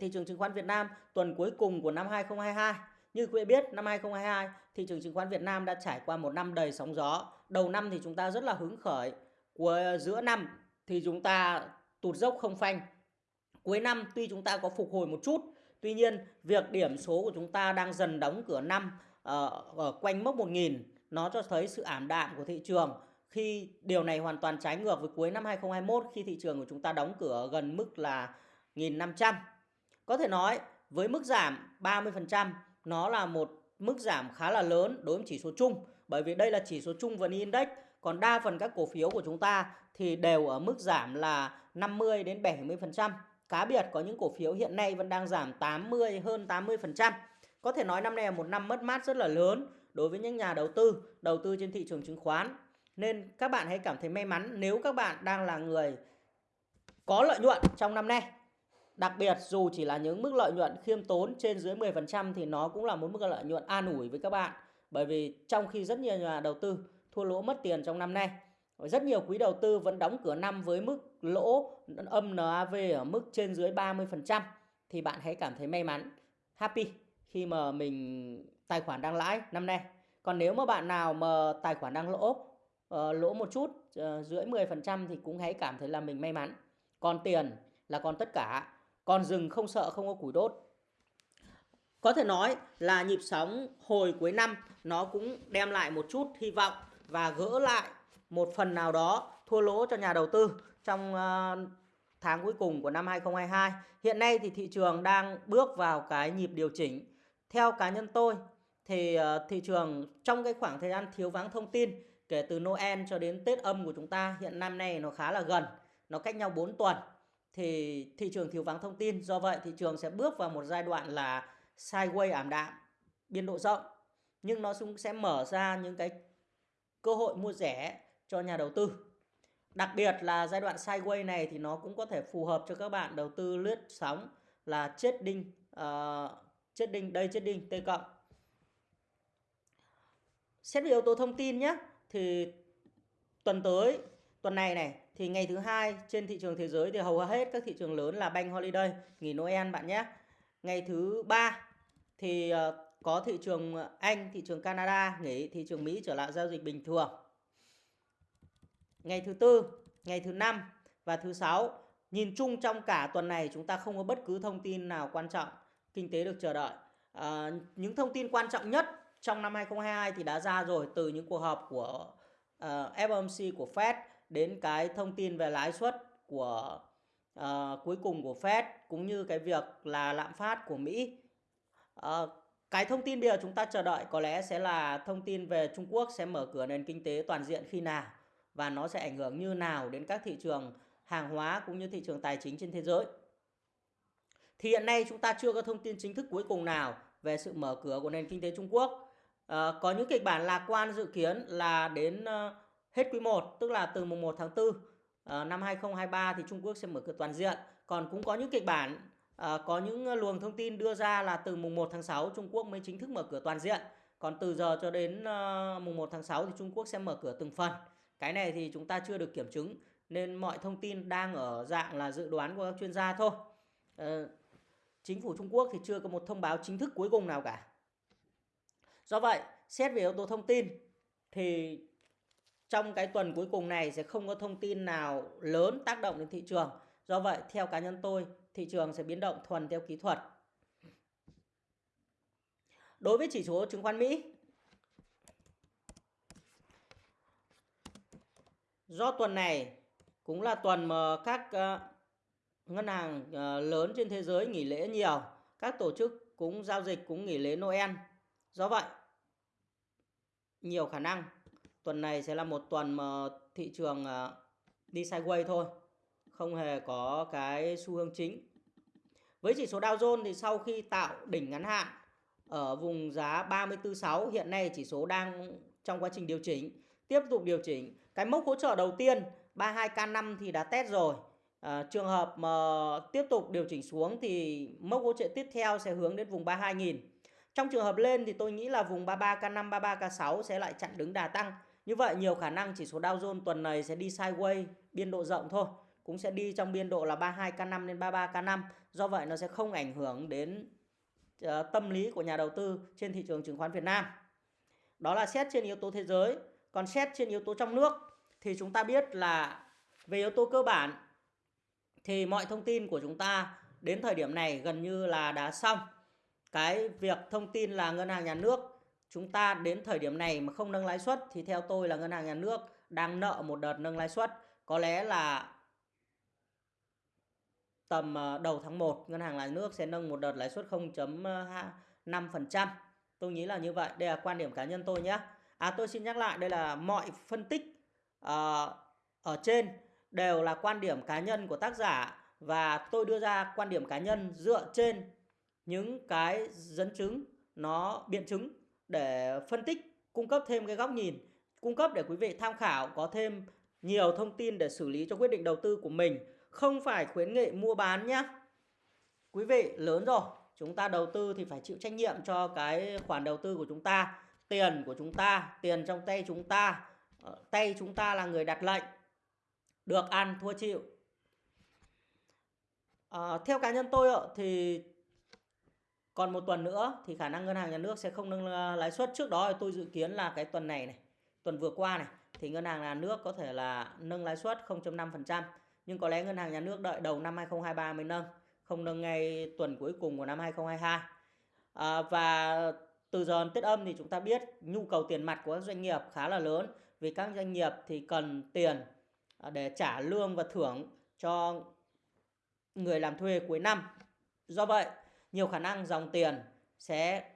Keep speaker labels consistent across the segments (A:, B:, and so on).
A: Thị trường chứng khoán Việt Nam tuần cuối cùng của năm 2022. Như quý vị biết, năm 2022, thị trường chứng khoán Việt Nam đã trải qua một năm đầy sóng gió. Đầu năm thì chúng ta rất là hứng khởi. Của giữa năm thì chúng ta tụt dốc không phanh. Cuối năm tuy chúng ta có phục hồi một chút, tuy nhiên việc điểm số của chúng ta đang dần đóng cửa năm ở, ở quanh mốc 1000 nó cho thấy sự ảm đạm của thị trường khi điều này hoàn toàn trái ngược với cuối năm 2021 khi thị trường của chúng ta đóng cửa gần mức là 1.500 có thể nói với mức giảm 30% nó là một mức giảm khá là lớn đối với chỉ số chung bởi vì đây là chỉ số chung VN Index còn đa phần các cổ phiếu của chúng ta thì đều ở mức giảm là 50 đến 70%. Cá biệt có những cổ phiếu hiện nay vẫn đang giảm 80 hơn 80%. Có thể nói năm nay là một năm mất mát rất là lớn đối với những nhà đầu tư, đầu tư trên thị trường chứng khoán. Nên các bạn hãy cảm thấy may mắn nếu các bạn đang là người có lợi nhuận trong năm nay Đặc biệt dù chỉ là những mức lợi nhuận khiêm tốn trên dưới 10% thì nó cũng là một mức lợi nhuận an ủi với các bạn. Bởi vì trong khi rất nhiều nhà đầu tư thua lỗ mất tiền trong năm nay, rất nhiều quý đầu tư vẫn đóng cửa năm với mức lỗ âm NAV ở mức trên dưới 30% thì bạn hãy cảm thấy may mắn, happy khi mà mình tài khoản đang lãi năm nay. Còn nếu mà bạn nào mà tài khoản đang lỗ, uh, lỗ một chút uh, dưới 10% thì cũng hãy cảm thấy là mình may mắn. Còn tiền là còn tất cả còn rừng không sợ không có củi đốt. Có thể nói là nhịp sóng hồi cuối năm nó cũng đem lại một chút hy vọng và gỡ lại một phần nào đó thua lỗ cho nhà đầu tư trong ờ, tháng cuối cùng của năm 2022. Hiện nay thì thị trường đang bước vào cái nhịp điều chỉnh. Theo cá nhân tôi thì ờ, thị trường trong cái khoảng thời gian thiếu vắng thông tin kể từ Noel cho đến Tết âm của chúng ta hiện năm nay nó khá là gần, nó cách nhau 4 tuần thì thị trường thiếu vắng thông tin. Do vậy thị trường sẽ bước vào một giai đoạn là sideways ảm đạm, biên độ rộng. Nhưng nó cũng sẽ mở ra những cái cơ hội mua rẻ cho nhà đầu tư. Đặc biệt là giai đoạn sideways này thì nó cũng có thể phù hợp cho các bạn đầu tư lướt sóng là chết đinh, uh, chết đinh, đây chết đinh, T cộng. Xét về yếu tố thông tin nhé, thì tuần tới, tuần này này thì ngày thứ hai trên thị trường thế giới thì hầu hết các thị trường lớn là bank holiday nghỉ Noel bạn nhé. Ngày thứ ba thì ờ, có thị trường Anh thị trường Canada nghỉ thị trường Mỹ trở lại giao dịch bình thường. Ngày thứ tư ngày thứ năm và thứ sáu nhìn chung trong cả tuần này chúng ta không có bất cứ thông tin nào quan trọng kinh tế được chờ đợi. À, những thông tin quan trọng nhất trong năm 2022 thì đã ra rồi từ những cuộc họp của ờ, uh, FOMC của Fed đến cái thông tin về lãi suất của uh, cuối cùng của Fed cũng như cái việc là lạm phát của Mỹ. Uh, cái thông tin bây giờ chúng ta chờ đợi có lẽ sẽ là thông tin về Trung Quốc sẽ mở cửa nền kinh tế toàn diện khi nào và nó sẽ ảnh hưởng như nào đến các thị trường hàng hóa cũng như thị trường tài chính trên thế giới. Thì hiện nay chúng ta chưa có thông tin chính thức cuối cùng nào về sự mở cửa của nền kinh tế Trung Quốc. À, có những kịch bản lạc quan dự kiến là đến uh, hết quý 1 tức là từ mùng 1 tháng 4 uh, ờ, năm 2023 thì Trung Quốc sẽ mở cửa toàn diện. Còn cũng có những kịch bản uh, có những luồng thông tin đưa ra là từ mùng 1 tháng 6 Trung Quốc mới chính thức mở cửa toàn diện. Còn từ giờ cho đến uh, mùng 1 tháng 6 thì Trung Quốc sẽ mở cửa từng phần. Cái này thì chúng ta chưa được kiểm chứng nên mọi thông tin đang ở dạng là dự đoán của các chuyên gia thôi. Uh, chính phủ Trung Quốc thì chưa có một thông báo chính thức cuối cùng nào cả. Do vậy, xét về yếu tố thông tin thì trong cái tuần cuối cùng này sẽ không có thông tin nào lớn tác động đến thị trường. Do vậy, theo cá nhân tôi, thị trường sẽ biến động thuần theo kỹ thuật. Đối với chỉ số chứng khoán Mỹ, do tuần này cũng là tuần mà các ờ, ngân hàng ờ, lớn trên thế giới nghỉ lễ nhiều, các tổ chức cũng giao dịch cũng nghỉ lễ Noel. Do vậy, nhiều khả năng tuần này sẽ là một tuần mà thị trường à, đi sideways thôi không hề có cái xu hướng chính. Với chỉ số Dow Jones thì sau khi tạo đỉnh ngắn hạn ở vùng giá 34.6 hiện nay chỉ số đang trong quá trình điều chỉnh tiếp tục điều chỉnh. Cái mốc hỗ trợ đầu tiên 32K5 thì đã test rồi. À, trường hợp mà tiếp tục điều chỉnh xuống thì mốc hỗ trợ tiếp theo sẽ hướng đến vùng 32.000 trong trường hợp lên thì tôi nghĩ là vùng 33K5 33K6 sẽ lại chặn đứng đà tăng như vậy nhiều khả năng chỉ số Dow Jones tuần này sẽ đi sideways biên độ rộng thôi. cũng sẽ đi trong biên độ là 32K5 đến 33K5. Do vậy nó sẽ không ảnh hưởng đến uh, tâm lý của nhà đầu tư trên thị trường chứng khoán Việt Nam. Đó là xét trên yếu tố thế giới. Còn xét trên yếu tố trong nước thì chúng ta biết là về yếu tố cơ bản thì mọi thông tin của chúng ta đến thời điểm này gần như là đã xong. Cái việc thông tin là ngân hàng nhà nước chúng ta đến thời điểm này mà không nâng lãi suất thì theo tôi là ngân hàng nhà nước đang nợ một đợt nâng lãi suất. Có lẽ là tầm ờ, đầu tháng 1 ngân hàng nhà nước sẽ nâng một đợt lãi suất 0.5%. Tôi nghĩ là như vậy. Đây là quan điểm cá nhân tôi nhé. À tôi xin nhắc lại đây là mọi phân tích uh, ở trên đều là quan điểm cá nhân của tác giả và tôi đưa ra quan điểm cá nhân dựa trên những cái dẫn chứng nó biện chứng để phân tích cung cấp thêm cái góc nhìn cung cấp để quý vị tham khảo có thêm nhiều thông tin để xử lý cho quyết định đầu tư của mình. Không phải khuyến nghị mua bán nhé quý vị lớn rồi chúng ta đầu tư thì phải chịu trách nhiệm cho cái khoản đầu tư của chúng ta tiền của chúng ta tiền trong tay chúng ta. Ờ, tay chúng ta là người đặt lệnh được ăn thua chịu. À, theo cá nhân tôi thì còn một tuần nữa thì khả năng ngân hàng nhà nước sẽ không nâng ờ, lãi suất. Trước đó tôi dự kiến là cái tuần này này tuần vừa qua này thì ngân hàng nhà nước có thể là nâng lãi suất 0.5% nhưng có lẽ ngân hàng nhà nước đợi đầu năm 2023 mới nâng không nâng ngay tuần cuối cùng của năm 2022 à, ờ, và từ giờ Tết âm thì chúng ta biết nhu cầu tiền mặt của các doanh nghiệp khá là lớn vì các doanh nghiệp thì cần tiền ờ, để trả lương và thưởng cho người làm thuê cuối năm. Do vậy, nhiều khả năng dòng tiền sẽ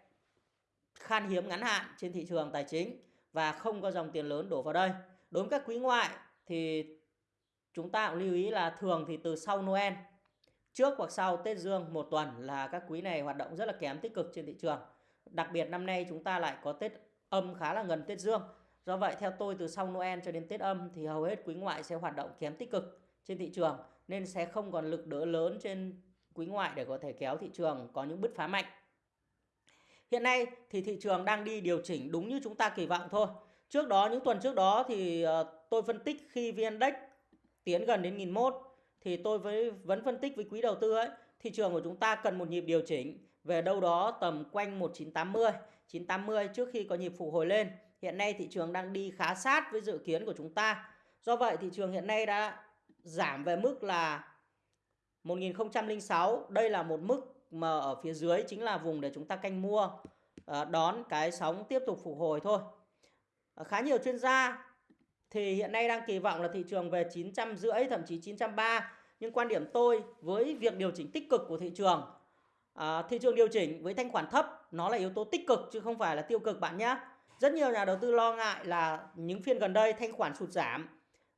A: khan hiếm ngắn hạn trên thị trường tài chính và không có dòng tiền lớn đổ vào đây. Đối với các quý ngoại thì chúng ta cũng lưu ý là thường thì từ sau Noel, trước hoặc sau Tết Dương, một tuần là các quý này hoạt động rất là kém tích cực trên thị trường. Đặc biệt năm nay chúng ta lại có Tết âm khá là gần Tết Dương. Do vậy, theo tôi, từ sau Noel cho đến Tết âm thì hầu hết quý ngoại sẽ hoạt động kém tích cực trên thị trường, nên sẽ không còn lực đỡ lớn trên quý ngoại để có thể kéo thị trường có những bứt phá mạnh. Hiện nay thì thị trường đang đi điều chỉnh đúng như chúng ta kỳ vọng thôi. Trước đó những tuần trước đó thì ờ, tôi phân tích khi VN Index tiến gần đến 1001 thì tôi với vẫn phân tích với quý đầu tư ấy, thị trường của chúng ta cần một nhịp điều chỉnh về đâu đó tầm quanh 1980, 980 trước khi có nhịp phục hồi lên. Hiện nay thị trường đang đi khá sát với dự kiến của chúng ta. Do vậy thị trường hiện nay đã giảm về mức là 1006. Đây là một mức mà ở phía dưới chính là vùng để chúng ta canh mua ờ, đón cái sóng tiếp tục phục hồi thôi. Ờ, khá nhiều chuyên gia thì hiện nay đang kỳ vọng là thị trường về 950 thậm chí 930 nhưng quan điểm tôi với việc điều chỉnh tích cực của thị trường à, thị trường điều chỉnh với thanh khoản thấp nó là yếu tố tích cực chứ không phải là tiêu cực bạn nhé rất nhiều nhà đầu tư lo ngại là những phiên gần đây thanh khoản sụt giảm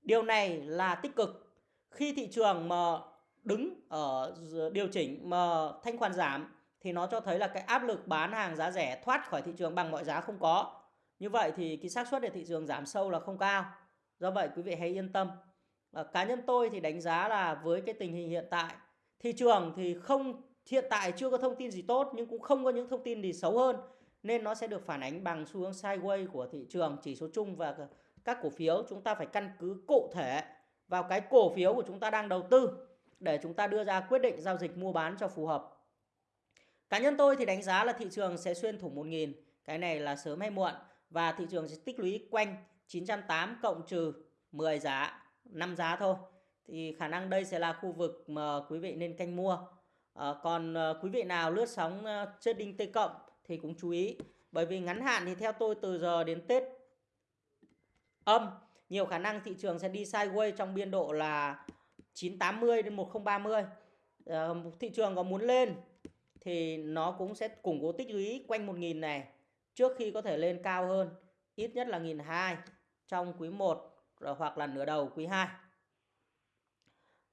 A: điều này là tích cực khi thị trường mà đứng ở điều chỉnh mà thanh khoản giảm thì nó cho thấy là cái áp lực bán hàng giá rẻ thoát khỏi thị trường bằng mọi giá không có. Như vậy thì cái xác suất để thị trường giảm sâu là không cao. Do vậy quý vị hãy yên tâm. À, cá nhân tôi thì đánh giá là với cái tình hình hiện tại thị trường thì không hiện tại chưa có thông tin gì tốt nhưng cũng không có những thông tin gì xấu hơn nên nó sẽ được phản ánh bằng xu hướng sideways của thị trường chỉ số chung và các cổ phiếu. Chúng ta phải căn cứ cụ thể vào cái cổ phiếu của chúng ta đang đầu tư để chúng ta đưa ra quyết định giao dịch mua bán cho phù hợp. Cá nhân tôi thì đánh giá là thị trường sẽ xuyên thủng 1.000, cái này là sớm hay muộn và thị trường sẽ tích lũy quanh 908 cộng trừ 10 giá, 5 giá thôi. Thì khả năng đây sẽ là khu vực mà quý vị nên canh mua. À, còn à, quý vị nào lướt sóng à, trading T cộng thì cũng chú ý. Bởi vì ngắn hạn thì theo tôi từ giờ đến Tết âm, nhiều khả năng thị trường sẽ đi sideways trong biên độ là 980 đến 1030. À, ờ, thị trường có muốn lên thì nó cũng sẽ củng cố tích lũy quanh 1000 này trước khi có thể lên cao hơn ít nhất là 1002 trong quý 1 hoặc là nửa đầu quý 2.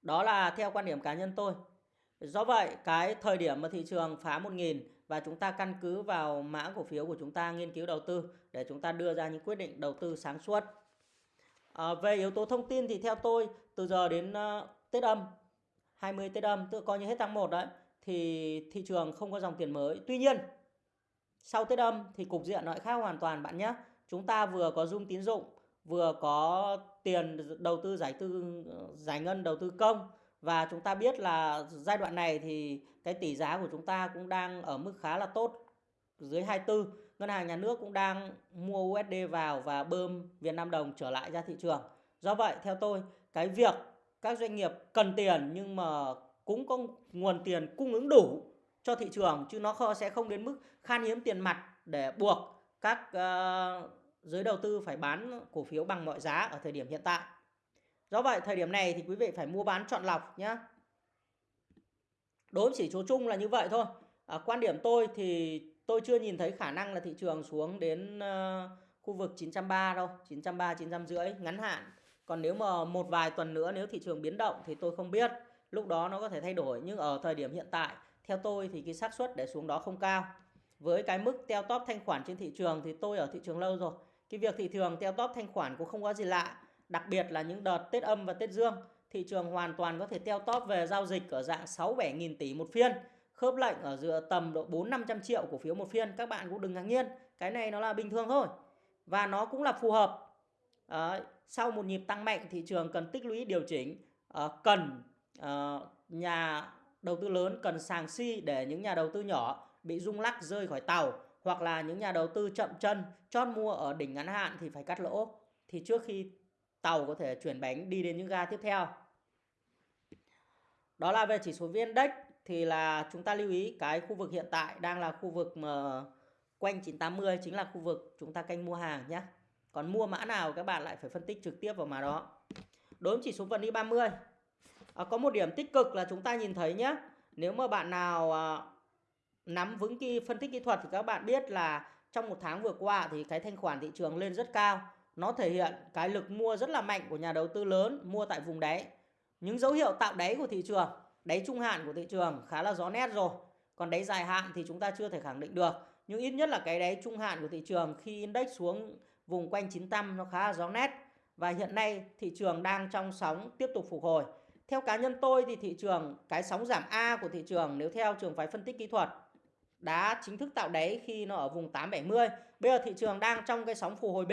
A: Đó là theo quan điểm cá nhân tôi. Do vậy, cái thời điểm mà thị trường phá 1000 và chúng ta căn cứ vào mã cổ phiếu của chúng ta nghiên cứu đầu tư để chúng ta đưa ra những quyết định đầu tư sáng suốt. À, về yếu tố thông tin thì theo tôi từ giờ đến uh, Tết âm 20 Tết âm tự coi như hết tháng 1 đấy thì thị trường không có dòng tiền mới. Tuy nhiên sau Tết âm thì cục diện lại khác hoàn toàn bạn nhé. Chúng ta vừa có zoom tín dụng vừa có tiền đầu tư giải tư ờ, giải ngân đầu tư công và chúng ta biết là giai đoạn này thì cái tỷ giá của chúng ta cũng đang ở mức khá là tốt dưới 24 ngân hàng nhà nước cũng đang mua USD vào và bơm Việt Nam đồng trở lại ra thị trường do vậy theo tôi cái việc các doanh nghiệp cần tiền nhưng mà cũng có nguồn tiền cung ứng đủ cho thị trường chứ nó sẽ không đến mức khan hiếm tiền mặt để buộc các uh, giới đầu tư phải bán cổ phiếu bằng mọi giá ở thời điểm hiện tại. Do vậy thời điểm này thì quý vị phải mua bán chọn lọc nhé. Đối với chỉ số chung là như vậy thôi. À, quan điểm tôi thì tôi chưa nhìn thấy khả năng là thị trường xuống đến ờ, khu vực 930 đâu, 930 950 ngắn hạn. Còn nếu mà một vài tuần nữa nếu thị trường biến động thì tôi không biết, lúc đó nó có thể thay đổi nhưng ở thời điểm hiện tại theo tôi thì cái xác suất để xuống đó không cao. Với cái mức teo tóp thanh khoản trên thị trường thì tôi ở thị trường lâu rồi. Cái việc thị trường teo tóp thanh khoản cũng không có gì lạ. Đặc biệt là những đợt Tết âm và Tết dương. Thị trường hoàn toàn có thể teo tóp về giao dịch ở dạng 6-7 nghìn tỷ một phiên. Khớp lệnh ở giữa tầm độ 4-500 triệu cổ phiếu một phiên. Các bạn cũng đừng ngạc nhiên. Cái này nó là bình thường thôi. Và nó cũng là phù hợp. à, Sau một nhịp tăng mạnh thị trường cần tích lũy điều chỉnh. à, cần à, nhà đầu tư lớn cần sàng si để những nhà đầu tư nhỏ bị rung lắc rơi khỏi tàu hoặc là những nhà đầu tư chậm chân chót mua ở đỉnh ngắn hạn thì phải cắt lỗ thì trước khi tàu có thể chuyển bánh đi đến những ga tiếp theo đó là về chỉ số VN Index thì là chúng ta lưu ý cái khu vực hiện tại đang là khu vực mà quanh 980 chính là khu vực chúng ta canh mua hàng nhé còn mua mã nào các bạn lại phải phân tích trực tiếp vào mã đó. Đối với chỉ số VN 30 à, có một điểm tích cực là chúng ta nhìn thấy nhé nếu mà bạn nào à, nắm vững cái phân tích kỹ thuật thì các bạn biết là trong một tháng vừa qua thì cái thanh khoản thị trường lên rất cao. Nó thể hiện cái lực mua rất là mạnh của nhà đầu tư lớn mua tại vùng đáy. Những dấu hiệu tạo đáy của thị trường đáy trung hạn của thị trường khá là rõ nét rồi còn đáy dài hạn thì chúng ta chưa thể khẳng định được nhưng ít nhất là cái đáy trung hạn của thị trường khi index xuống vùng quanh 900 nó khá là rõ nét và hiện nay thị trường đang trong sóng tiếp tục phục hồi theo cá nhân tôi thì thị trường, cái sóng giảm A của thị trường nếu theo trường phái phân tích kỹ thuật đã chính thức tạo đáy khi nó ở vùng 870. Bây giờ thị trường đang trong cái sóng phục hồi B.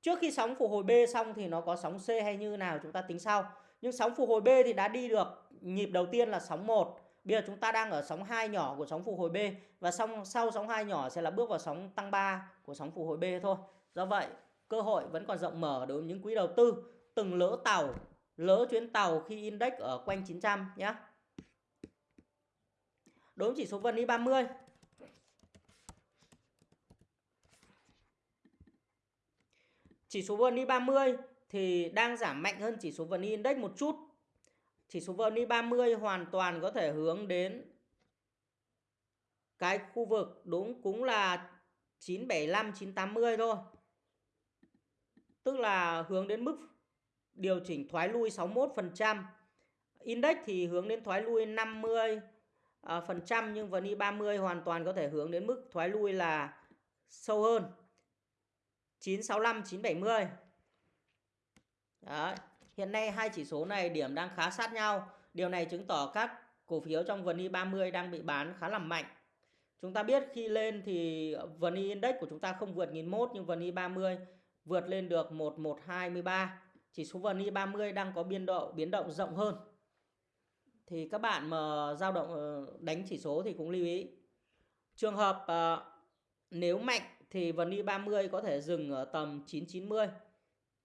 A: Trước khi sóng phục hồi B xong thì nó có sóng C hay như nào chúng ta tính sau. Nhưng sóng phục hồi B thì đã đi được nhịp đầu tiên là sóng 1. Bây giờ chúng ta đang ở sóng 2 nhỏ của sóng phục hồi B và xong sau sóng 2 nhỏ sẽ là bước vào sóng tăng 3 của sóng phục hồi B thôi. Do vậy, cơ hội vẫn còn rộng mở đối với những quỹ đầu tư từng lỡ tàu, lỡ chuyến tàu khi index ở quanh 900 nhé. Đối với chỉ số VN 30 Chỉ số VN 30 thì đang giảm mạnh hơn chỉ số VN Index một chút. Chỉ số VN 30 hoàn toàn có thể hướng đến cái khu vực đúng cũng là 975 980 thôi. Tức là hướng đến mức điều chỉnh thoái lui 61%. Index thì hướng đến thoái lui 50 à, phần trăm nhưng VN 30 hoàn toàn có thể hướng đến mức thoái lui là sâu hơn 965 970 Đấy. Hiện nay hai chỉ số này điểm đang khá sát nhau. Điều này chứng tỏ các cổ phiếu trong VN 30 đang bị bán khá là mạnh. Chúng ta biết khi lên thì VN Index của chúng ta không vượt 1001 nhưng VN 30 vượt lên được 1123 Chỉ số VN 30 đang có biên độ, biến động rộng hơn. Thì các bạn mà dao động ờ, đánh chỉ số thì cũng lưu ý. Trường hợp ờ, nếu mạnh thì VN 30 có thể dừng ở tầm 990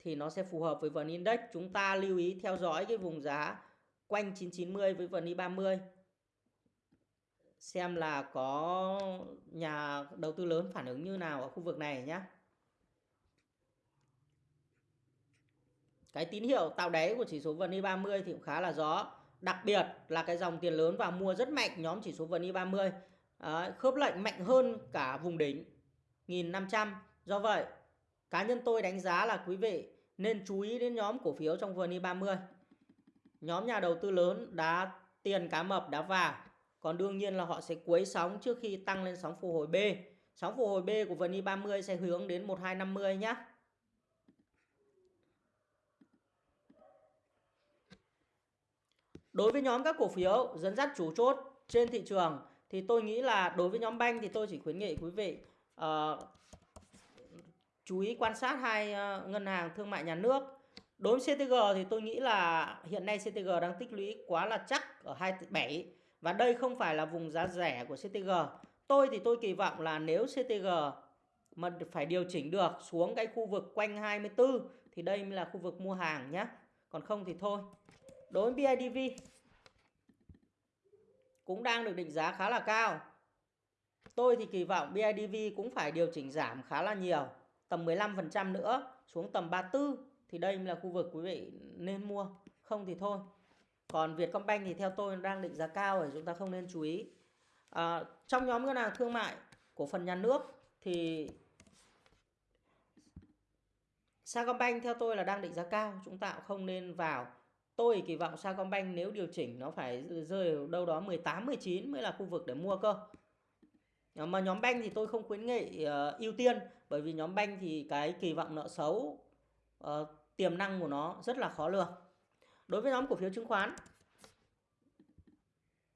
A: thì nó sẽ phù hợp với VN Index. Chúng ta lưu ý theo dõi cái vùng giá quanh 990 với VN 30 xem là có nhà đầu tư lớn phản ứng như nào ở khu vực này nhé cái tín hiệu tạo đáy của chỉ số VN 30 thì cũng khá là rõ. Đặc biệt là cái dòng tiền lớn vào mua rất mạnh nhóm chỉ số VN 30 Đấy, khớp lệnh mạnh hơn cả vùng đỉnh 1500. Do vậy, cá nhân tôi đánh giá là quý vị nên chú ý đến nhóm cổ phiếu trong VN 30. Nhóm nhà đầu tư lớn đã tiền cá mập đã vào. Còn đương nhiên là họ sẽ quấy sóng trước khi tăng lên sóng phục hồi B. Sóng phục hồi B của VN 30 sẽ hướng đến 1250 nhé. Đối với nhóm các cổ phiếu dẫn dắt chủ chốt trên thị trường thì tôi nghĩ là đối với nhóm banh thì tôi chỉ khuyến nghị quý vị uh, chú ý quan sát hai ờ, ngân hàng thương mại nhà nước. Đối với CTG thì tôi nghĩ là hiện nay CTG đang tích lũy quá là chắc ở 27 và đây không phải là vùng giá rẻ của CTG. Tôi thì tôi kỳ vọng là nếu CTG mà phải điều chỉnh được xuống cái khu vực quanh 24 thì đây mới là khu vực mua hàng nhé. Còn không thì thôi. Đối với BIDV cũng đang được định giá khá là cao. Tôi thì kỳ vọng BIDV cũng phải điều chỉnh giảm khá là nhiều, tầm 15% nữa xuống tầm 34 thì đây là khu vực quý vị nên mua, không thì thôi. Còn Vietcombank thì theo tôi đang định giá cao rồi chúng ta không nên chú ý. À, trong nhóm ngân hàng thương mại của phần nhà nước thì Sacombank theo tôi là đang định giá cao, chúng ta cũng không nên vào. Tôi kỳ vọng Sacombank nếu điều chỉnh nó phải rơi đâu đó 18 19 mới là khu vực để mua cơ. Mà nhóm banh thì tôi không khuyến nghị uh, ưu tiên bởi vì nhóm banh thì cái kỳ vọng nợ xấu uh, tiềm năng của nó rất là khó lường. Đối với nhóm cổ phiếu chứng khoán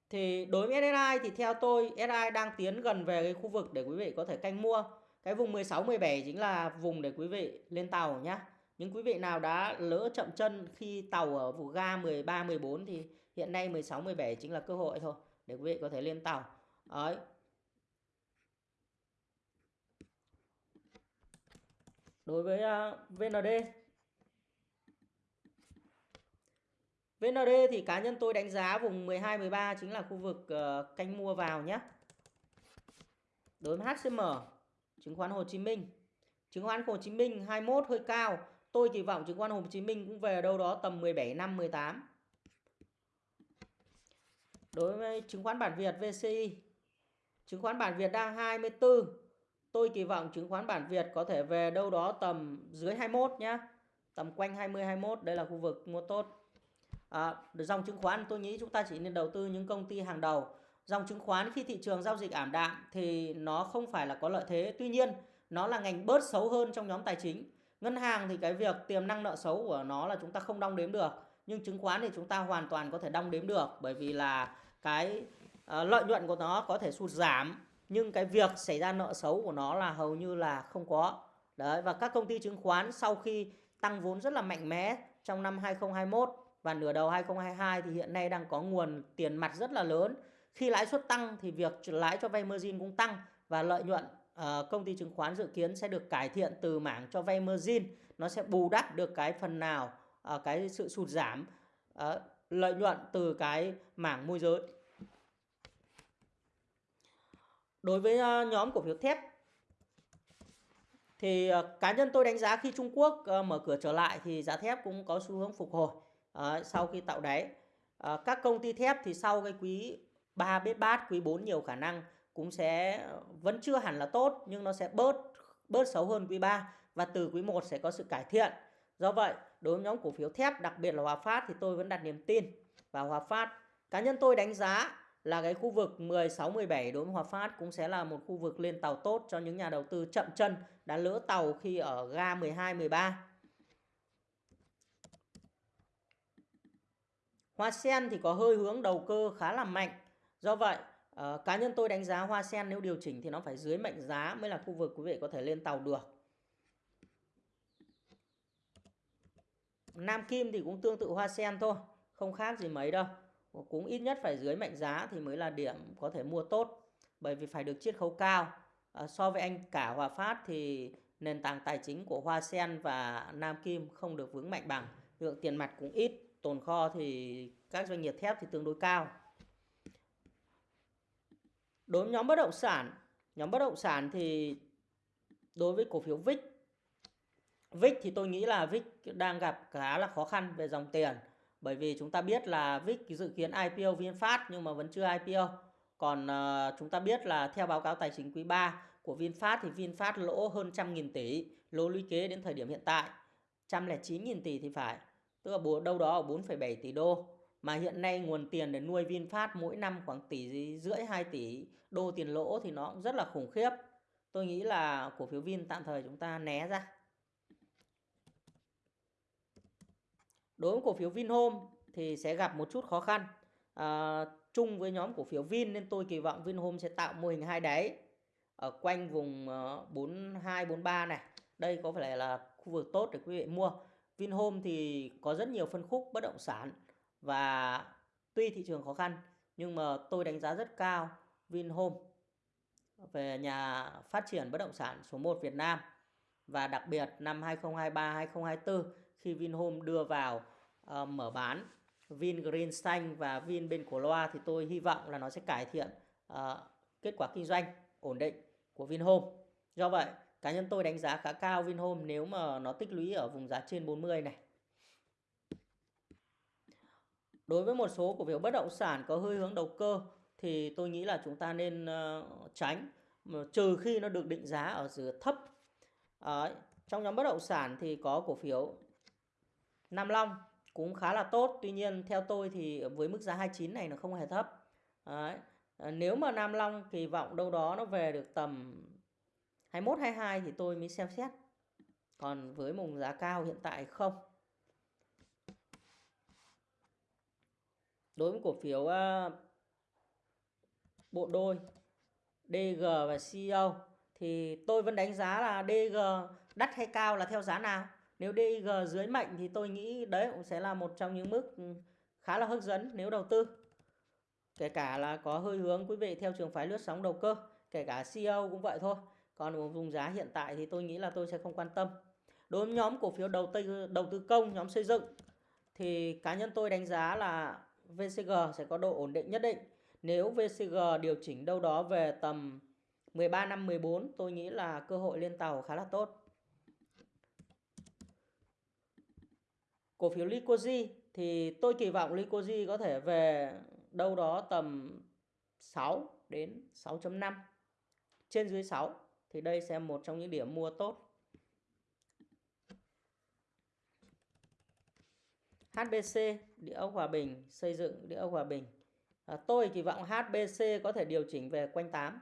A: thì đối với SSI thì theo tôi SSI đang tiến gần về cái khu vực để quý vị có thể canh mua. Cái vùng 16 17 chính là vùng để quý vị lên tàu nhá. Những quý vị nào đã lỡ chậm chân khi tàu ở vùng ga 13 14 thì hiện nay 16 17 chính là cơ hội thôi để quý vị có thể lên tàu. Đấy. Đối với à, VND VND thì cá nhân tôi đánh giá vùng 12 13 chính là khu vực ờ, canh mua vào nhé. Đối với HCM, chứng khoán Hồ Chí Minh. Chứng khoán Hồ Chí Minh 21 hơi cao. Tôi kỳ vọng chứng khoán Hồ Chí Minh cũng về đâu đó tầm 17 năm 18. Đối với chứng khoán bản Việt VCI, chứng khoán bản Việt đang 24. Tôi kỳ vọng chứng khoán bản Việt có thể về đâu đó tầm dưới 21 nhé. Tầm quanh 20 21 đây là khu vực mua tốt. À, dòng chứng khoán tôi nghĩ chúng ta chỉ nên đầu tư những công ty hàng đầu. Dòng chứng khoán khi thị trường giao dịch ảm đạm thì nó không phải là có lợi thế. Tuy nhiên nó là ngành bớt xấu hơn trong nhóm tài chính. Ngân hàng thì cái việc tiềm năng nợ xấu của nó là chúng ta không đong đếm được. Nhưng chứng khoán thì chúng ta hoàn toàn có thể đong đếm được bởi vì là cái uh, lợi nhuận của nó có thể sụt giảm nhưng cái việc xảy ra nợ xấu của nó là hầu như là không có. Đấy và các công ty chứng khoán sau khi tăng vốn rất là mạnh mẽ trong năm 2021 và nửa đầu 2022 thì hiện nay đang có nguồn tiền mặt rất là lớn. Khi lãi suất tăng thì việc lãi cho vay margin cũng tăng và lợi nhuận uh, công ty chứng khoán dự kiến sẽ được cải thiện từ mảng cho vay margin, nó sẽ bù đắp được cái phần nào uh, cái sự sụt giảm uh, lợi nhuận từ cái mảng môi giới. Đối với ờ, nhóm cổ phiếu thép thì ờ, cá nhân tôi đánh giá khi Trung Quốc ờ, mở cửa trở lại thì giá thép cũng có xu hướng phục hồi à, sau khi tạo đáy à, các công ty thép thì sau cái quý 3 biết bát quý 4 nhiều khả năng cũng sẽ vẫn chưa hẳn là tốt nhưng nó sẽ bớt bớt xấu hơn quý 3 và từ quý 1 sẽ có sự cải thiện. Do vậy, đối với nhóm cổ phiếu thép đặc biệt là Hòa Phát thì tôi vẫn đặt niềm tin vào Hòa Phát. Cá nhân tôi đánh giá là cái khu vực 16 17 đối với Hòa Phát cũng sẽ là một khu vực lên tàu tốt cho những nhà đầu tư chậm chân đã lỡ tàu khi ở ga 12 13 Hoa sen thì có hơi hướng đầu cơ khá là mạnh. Do vậy, uh, cá nhân tôi đánh giá hoa sen nếu điều chỉnh thì nó phải dưới mệnh giá mới là khu vực quý vị có thể lên tàu được. Nam Kim thì cũng tương tự hoa sen thôi, không khác gì mấy đâu. Cũng ít nhất phải dưới mệnh giá thì mới là điểm có thể mua tốt. Bởi vì phải được chiết khấu cao. À, so với anh cả Hòa Phát thì nền tảng tài chính của Hoa Sen và Nam Kim không được vững mạnh bằng. Lượng tiền mặt cũng ít tồn kho thì các doanh nghiệp thép thì tương đối cao. Đối với nhóm bất động sản, nhóm bất động sản thì đối với cổ phiếu VIX VIX thì tôi nghĩ là VIX đang gặp khá là khó khăn về dòng tiền bởi vì chúng ta biết là VIX dự kiến IPO VinFast nhưng mà vẫn chưa IPO. Còn uh, chúng ta biết là theo báo cáo tài chính quý 3 của VinFast thì VinFast lỗ hơn trăm nghìn tỷ, lỗ lũy kế đến thời điểm hiện tại 109 nghìn tỷ thì phải tức là đâu đó ở 4,7 tỷ đô mà hiện nay nguồn tiền để nuôi VinFast mỗi năm khoảng tỷ rưỡi 2 tỷ đô tiền lỗ thì nó cũng rất là khủng khiếp. Tôi nghĩ là cổ phiếu Vin tạm thời chúng ta né ra. Đối với cổ phiếu Vinhome thì sẽ gặp một chút khó khăn. À, chung với nhóm cổ phiếu Vin nên tôi kỳ vọng Vinhome sẽ tạo mô hình hai đáy ở quanh vùng ờ, 42 43 này đây có phải là khu vực tốt để quý vị mua Vinhome thì có rất nhiều phân khúc bất động sản và tuy thị trường khó khăn nhưng mà tôi đánh giá rất cao Vinhome về nhà phát triển bất động sản số 1 Việt Nam và đặc biệt năm 2023 2024 khi Vinhome đưa vào uh, mở bán Vin Green xanh và Vin bên cổ loa thì tôi hy vọng là nó sẽ cải thiện uh, kết quả kinh doanh ổn định của Vinhome. Do vậy, cá nhân tôi đánh giá khá cao Vinhome nếu mà nó tích lũy ở vùng giá trên 40 này. Đối với một số cổ phiếu bất động sản có hơi hướng đầu cơ thì tôi nghĩ là chúng ta nên uh, tránh trừ khi nó được định giá ở dưới thấp. Uh, trong nhóm bất động sản thì có cổ phiếu Nam Long cũng khá là tốt. Tuy nhiên theo tôi thì với mức giá 29 này nó không hề thấp. Đấy. À, nếu mà Nam Long kỳ vọng đâu đó nó về được tầm 21 22 thì tôi mới xem xét. Còn với mùng giá cao hiện tại không. Đối với cổ phiếu uh, bộ đôi DG và CEO thì tôi vẫn đánh giá là DG đắt hay cao là theo giá nào. Nếu DIG dưới mạnh thì tôi nghĩ đấy cũng sẽ là một trong những mức khá là hấp dẫn nếu đầu tư. Kể cả là có hơi hướng quý vị theo trường phái lướt sóng đầu cơ, kể cả CEO cũng vậy thôi. Còn vùng giá hiện tại thì tôi nghĩ là tôi sẽ không quan tâm. Đối với nhóm cổ phiếu đầu tư đầu tư công, nhóm xây dựng thì cá nhân tôi đánh giá là VCG sẽ có độ ổn định nhất định. Nếu VCG điều chỉnh đâu đó về tầm 13 năm 14 tôi nghĩ là cơ hội lên tàu khá là tốt. Cổ phiếu Licoji thì tôi kỳ vọng Licoji có thể về đâu đó tầm 6 đến 6.5 trên dưới 6 thì đây sẽ một trong những điểm mua tốt. HBC địa ốc Hòa Bình xây dựng địa ốc Hòa Bình. À, tôi kỳ vọng HBC có thể điều chỉnh về quanh 8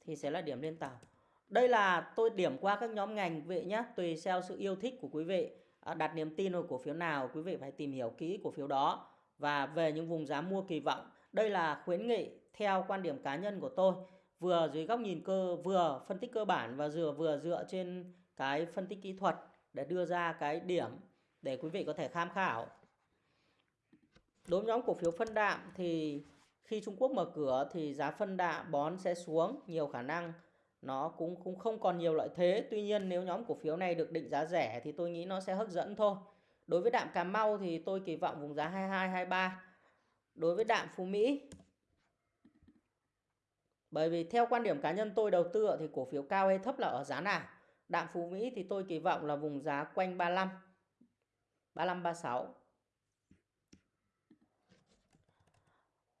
A: thì sẽ là điểm lên tàu. Đây là tôi điểm qua các nhóm ngành quý vị nhé tùy theo sự yêu thích của quý vị. Ờ, đặt niềm tin vào cổ phiếu nào, quý vị phải tìm hiểu kỹ cổ phiếu đó. Và về những vùng giá mua kỳ vọng, đây là khuyến nghị theo quan điểm cá nhân của tôi. Vừa dưới góc nhìn cơ, vừa phân tích cơ bản và vừa vừa dựa trên cái phân tích kỹ thuật để đưa ra cái điểm để quý vị có thể tham khảo. Đối với nhóm cổ phiếu phân đạm thì khi Trung Quốc mở cửa thì giá phân đạm bón sẽ xuống, nhiều khả năng nó cũng cũng không còn nhiều lợi thế. Tuy nhiên, nếu nhóm cổ phiếu này được định giá rẻ thì tôi nghĩ nó sẽ hấp dẫn thôi. Đối với đạm Cà Mau thì tôi kỳ vọng vùng giá 22 23 đối với đạm Phú Mỹ, bởi vì theo quan điểm cá nhân tôi đầu tư thì cổ phiếu cao hay thấp là ở giá nào? Đạm Phú Mỹ thì tôi kỳ vọng là vùng giá quanh 35 35 36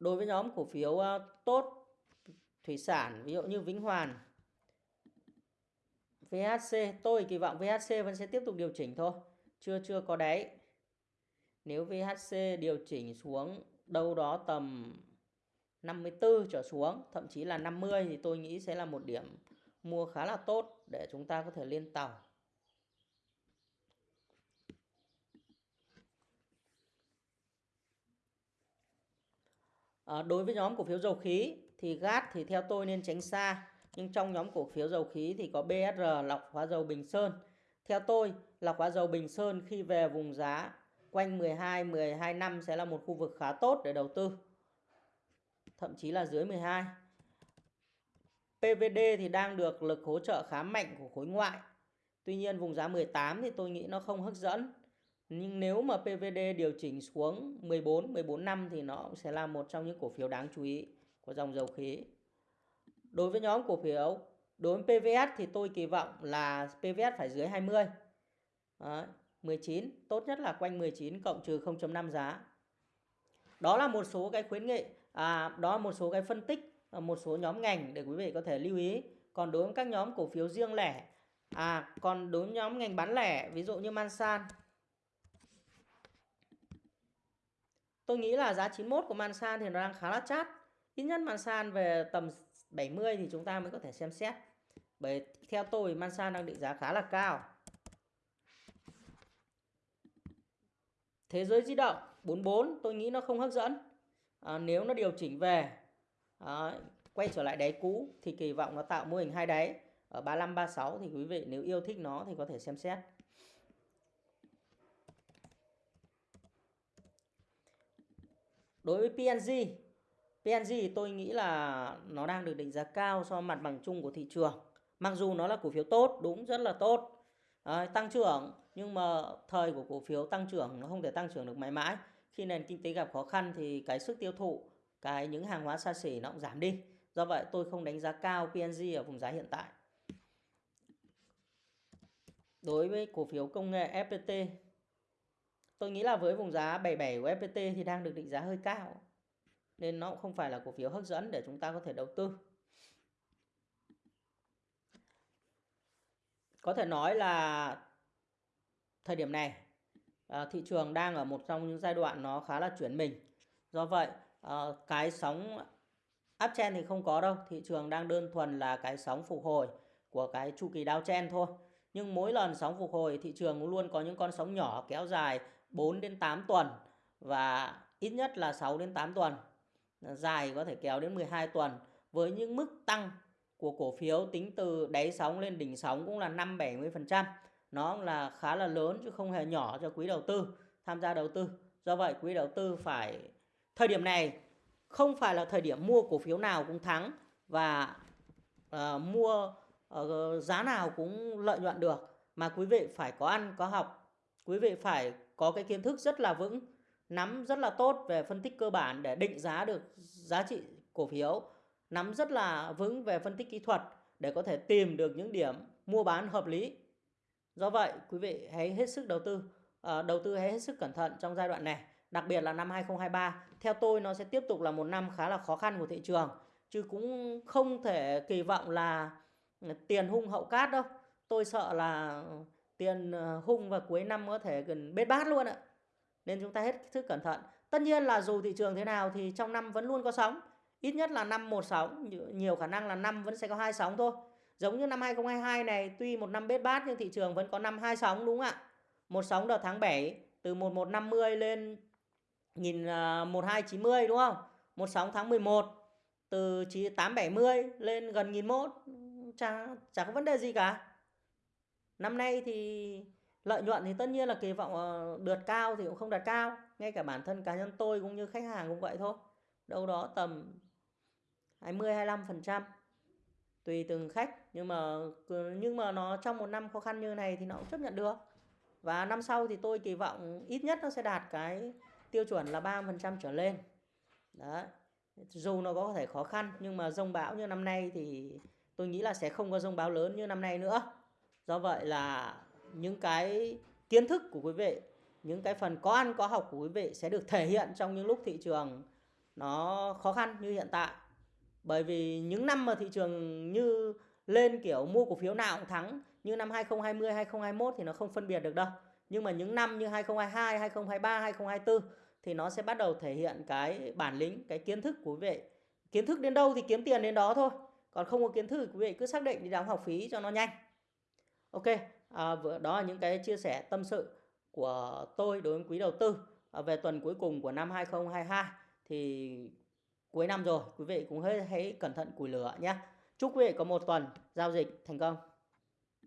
A: đối với nhóm cổ phiếu ờ, tốt, thủy sản, ví dụ như Vĩnh Hoàn VHC tôi kỳ vọng VHC vẫn sẽ tiếp tục điều chỉnh thôi. Chưa chưa có đáy nếu VHC điều chỉnh xuống đâu đó tầm 54 trở xuống thậm chí là 50 thì tôi nghĩ sẽ là một điểm mua khá là tốt để chúng ta có thể lên tàu. À, đối với nhóm cổ phiếu dầu khí thì GAT thì theo tôi nên tránh xa nhưng trong nhóm cổ phiếu dầu khí thì có BSR lọc hóa dầu Bình Sơn. Theo tôi, lọc hóa dầu Bình Sơn khi về vùng giá quanh 12 12 năm sẽ là một khu vực khá tốt để đầu tư. Thậm chí là dưới 12. PVD thì đang được lực hỗ trợ khá mạnh của khối ngoại. Tuy nhiên vùng giá 18 thì tôi nghĩ nó không hấp dẫn. Nhưng nếu mà PVD điều chỉnh xuống 14, 14 năm thì nó cũng sẽ là một trong những cổ phiếu đáng chú ý của dòng dầu khí. Đối với nhóm cổ phiếu, đối với PVS thì tôi kỳ vọng là PVS phải dưới 20. Đấy, 19, tốt nhất là quanh 19 cộng trừ 0.5 giá. Đó là một số cái khuyến nghị, à, đó là một số cái phân tích, à, một số nhóm ngành để quý vị có thể lưu ý. Còn đối với các nhóm cổ phiếu riêng lẻ, à, còn đối với nhóm ngành bán lẻ, ví dụ như Mansan, tôi nghĩ là giá 91 của Mansan thì nó đang khá là chát. Ít nhất Mansan về tầm 70 thì chúng ta mới có thể xem xét. Bởi theo tôi Mansan đang định giá khá là cao. Thế giới di động 44 tôi nghĩ nó không hấp dẫn. À, nếu nó điều chỉnh về à, quay trở lại đáy cũ thì kỳ vọng nó tạo mô hình hai đáy ở 35 36 thì quý vị nếu yêu thích nó thì có thể xem xét. Đối với PNG, PNG tôi nghĩ là nó đang được đánh giá cao so với mặt bằng chung của thị trường. Mặc dù nó là cổ phiếu tốt, đúng rất là tốt, à, tăng trưởng nhưng mà thời của cổ phiếu tăng trưởng nó không thể tăng trưởng được mãi mãi. Khi nền kinh tế gặp khó khăn thì cái sức tiêu thụ, cái những hàng hóa xa xỉ nó cũng giảm đi. Do vậy tôi không đánh giá cao PNG ở vùng giá hiện tại. Đối với cổ phiếu công nghệ FPT, tôi nghĩ là với vùng giá 77 của FPT thì đang được định giá hơi cao. Nên nó cũng không phải là cổ phiếu hấp dẫn để chúng ta có thể đầu tư. Có thể nói là thời điểm này à, thị trường đang ở một trong những giai đoạn nó khá là chuyển mình. Do vậy à, cái sóng uptrend thì không có đâu, thị trường đang đơn thuần là cái sóng phục hồi của cái chu kỳ downtrend thôi. Nhưng mỗi lần sóng phục hồi thị trường luôn có những con sóng nhỏ kéo dài 4 đến 8 tuần và ít nhất là 6 đến 8 tuần. Dài có thể kéo đến 12 tuần với những mức tăng của cổ phiếu tính từ đáy sóng lên đỉnh sóng cũng là 5-70%. Nó là khá là lớn chứ không hề nhỏ cho quý đầu tư tham gia đầu tư. Do vậy quý đầu tư phải thời điểm này không phải là thời điểm mua cổ phiếu nào cũng thắng và uh, mua uh, giá nào cũng lợi nhuận được mà quý vị phải có ăn có học quý vị phải có cái kiến thức rất là vững nắm rất là tốt về phân tích cơ bản để định giá được giá trị cổ phiếu. Nắm rất là vững về phân tích kỹ thuật để có thể tìm được những điểm mua bán hợp lý. Do vậy quý vị hãy hết sức đầu tư à, đầu tư hãy hết sức cẩn thận trong giai đoạn này đặc biệt là năm 2023 theo tôi nó sẽ tiếp tục là một năm khá là khó khăn của thị trường chứ cũng không thể kỳ vọng là tiền hung hậu cát đâu. Tôi sợ là tiền ờ, hung và cuối năm có thể gần bết bát luôn ạ nên chúng ta hết sức cẩn thận. Tất nhiên là dù thị trường thế nào thì trong năm vẫn luôn có sóng. Ít nhất là năm một sóng, nhiều khả năng là năm vẫn sẽ có hai sóng thôi. Giống như năm 2022 này, tuy một năm bết bát nhưng thị trường vẫn có năm hai sóng, đúng không ạ? Một sóng đợt tháng 7 từ 1150 lên 1290 à, đúng không? Một sóng tháng 11 từ 870 lên gần 1001 chả chả có vấn đề gì cả. Năm nay thì lợi nhuận thì tất nhiên là kỳ vọng ờ, cao thì cũng không đạt cao. Ngay cả bản thân cá nhân tôi cũng như khách hàng cũng vậy thôi. Đâu đó tầm 20 25 phần trăm. Tùy từng khách. Nhưng mà nhưng mà nó trong một năm khó khăn như này thì nó cũng chấp nhận được. Và năm sau thì tôi kỳ vọng ít nhất nó sẽ đạt cái tiêu chuẩn là 30% trở lên. Đấy. Dù nó có thể khó khăn nhưng mà rông bão như năm nay thì tôi nghĩ là sẽ không có rông bão lớn như năm nay nữa. Do vậy là những cái kiến thức của quý vị, những cái phần có ăn, có học của quý vị sẽ được thể hiện trong những lúc thị trường nó khó khăn như hiện tại. Bởi vì những năm mà thị trường như lên kiểu mua cổ phiếu nào cũng thắng, như năm 2020 2021 thì nó không phân biệt được đâu. Nhưng mà những năm như 2022 2023 2024 thì nó sẽ bắt đầu thể hiện cái bản lĩnh, cái kiến thức của quý vị. Kiến thức đến đâu thì kiếm tiền đến đó thôi, còn không có kiến thức thì quý vị cứ xác định đi đóng học phí cho nó nhanh. Ok à, đó là những cái chia sẻ tâm sự của tôi đối với quý đầu tư à, về tuần cuối cùng của năm 2022 thì cuối năm rồi quý vị cũng hãy, hãy cẩn thận củi lửa nhé. Chúc quý vị có một tuần giao dịch thành công.